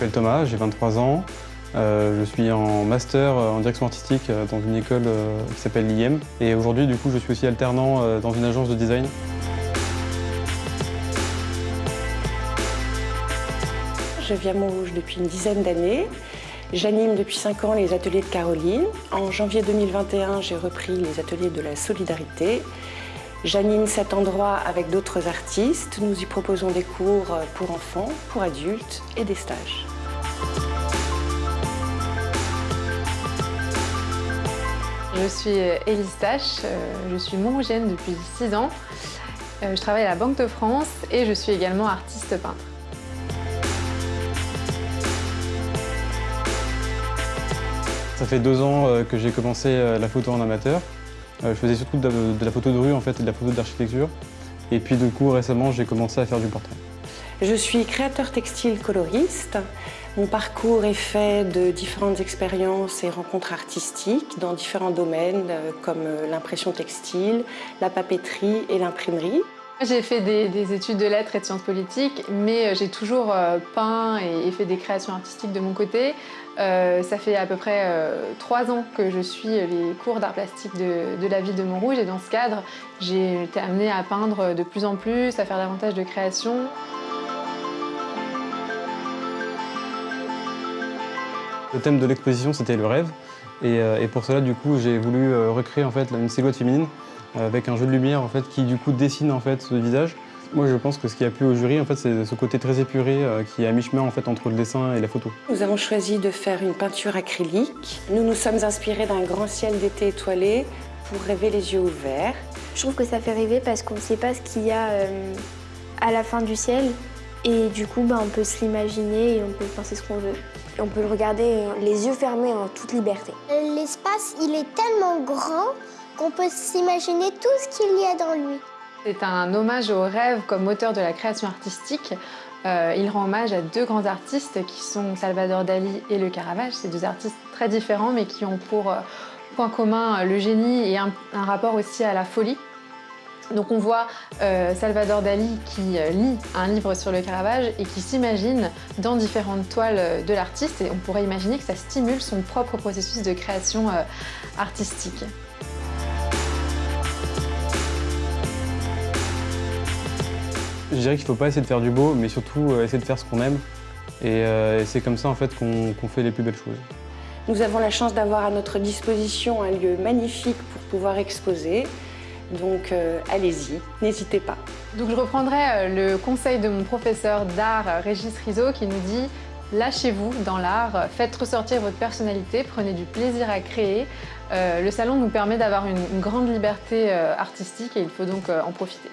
m'appelle Thomas, j'ai 23 ans. Euh, je suis en master en direction artistique dans une école qui s'appelle l'IM. Et aujourd'hui, du coup, je suis aussi alternant dans une agence de design. Je viens à Montrouge depuis une dizaine d'années. J'anime depuis 5 ans les ateliers de Caroline. En janvier 2021, j'ai repris les ateliers de la solidarité. J'anime cet endroit avec d'autres artistes. Nous y proposons des cours pour enfants, pour adultes et des stages. Je suis Élise Tache, euh, je suis montrougienne depuis 6 ans. Euh, je travaille à la Banque de France et je suis également artiste peintre. Ça fait deux ans euh, que j'ai commencé euh, la photo en amateur. Euh, je faisais surtout de la photo de rue en fait, et de la photo d'architecture. Et puis du coup, récemment, j'ai commencé à faire du portrait. Je suis créateur textile coloriste. Mon parcours est fait de différentes expériences et rencontres artistiques dans différents domaines comme l'impression textile, la papeterie et l'imprimerie. J'ai fait des, études de lettres et de sciences politiques, mais euh, j'ai toujours euh, peint et, fait des créations artistiques de mon côté. Euh, ça fait à peu près trois ans que je suis les cours d'art plastique de, la ville de Montrouge et dans ce cadre, j'ai été amenée à peindre de plus en plus, à faire davantage de créations. Le thème de l'exposition, c'était le rêve. Et, et, pour cela, du coup, j'ai voulu recréer en fait, une silhouette féminine avec un jeu de lumière en fait, qui du coup dessine en fait, ce visage. Moi je pense que ce qui a plu au jury en fait, c'est ce côté très épuré euh, qui est à mi-chemin en fait, entre le dessin et la photo. Nous avons choisi de faire une peinture acrylique. Nous nous sommes inspirés d'un grand ciel d'été étoilé pour rêver les yeux ouverts. Je trouve que ça fait rêver parce qu'on ne sait pas ce qu'il y a euh, à la fin du ciel. Et du coup, bah, on peut se l'imaginer et on peut penser ce qu'on veut. on peut le regarder euh, les yeux fermés en toute liberté. L'espace, il est tellement grand on peut s'imaginer tout ce qu'il y a dans lui. C'est un hommage au rêve comme moteur de la création artistique. Euh, il rend hommage à deux grands artistes qui sont Salvador Dali et Le Caravage. C'est deux artistes très différents mais qui ont pour euh, point commun le génie et un, rapport aussi à la folie. Donc on voit euh, Salvador Dali qui lit un livre sur le Caravage et qui s'imagine dans différentes toiles de l'artiste et on pourrait imaginer que ça stimule son propre processus de création artistique. Je dirais qu'il ne faut pas essayer de faire du beau, mais surtout euh, essayer de faire ce qu'on aime. Et, euh, c'est comme ça en fait qu'on fait les plus belles choses. Nous avons la chance d'avoir à notre disposition un lieu magnifique pour pouvoir exposer. Donc euh, allez-y, n'hésitez pas. Donc je reprendrai le conseil de mon professeur d'art Régis Rizzo qui nous dit Lâchez-vous dans l'art, faites ressortir votre personnalité, prenez du plaisir à créer. le salon nous permet d'avoir une, grande liberté artistique et il faut donc en profiter.